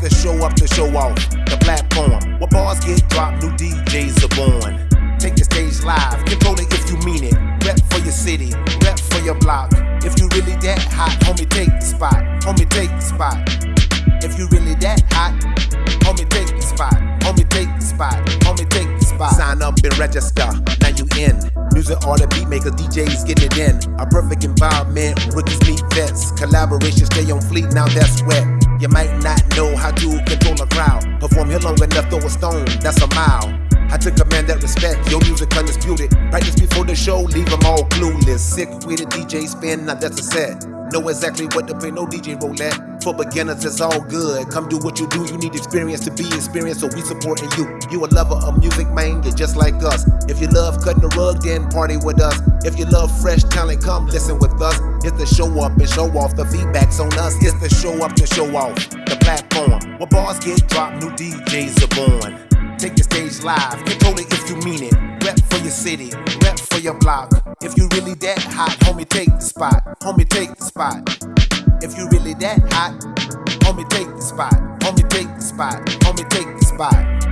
the show up to show off the platform. Where bars get dropped, new DJs are born. Take the stage live, control it if you mean it. Rep for your city, rep for your block. If you really that hot, homie, take the spot. Homie, take the spot. If you really that hot, homie, take the spot. Homie, take the spot. Homie, take the spot. Sign up and register. Now you in. Music all the beat makers, DJs getting it in. A perfect environment, rookies meet vets. Collaboration stay on fleet, now that's wet. You might not know how to control a crowd. Perform here long enough, throw a stone, that's a mile. I took command that respect, your music undisputed. Practice before the show, leave them all clueless. Sick with a DJ spin, now that's a set. Know exactly what to play, no DJ roulette. For beginners, it's all good. Come do what you do, you need experience to be experienced, so we supporting you. You a lover of music, man, you're just like us. If you love cutting the rug, then party with us. If you love fresh talent, come listen with us. It's the show up and show off, the feedback's on us. It's the show up to show off, the platform. Where bars get dropped, new DJs are born. Take the stage live, control it if you mean it. Rep for your city, rep for your block. If you really that hot, homie, take the spot. Homie, take the spot. If you really that hot, homie, take the spot. Homie, take the spot. Homie, take the spot.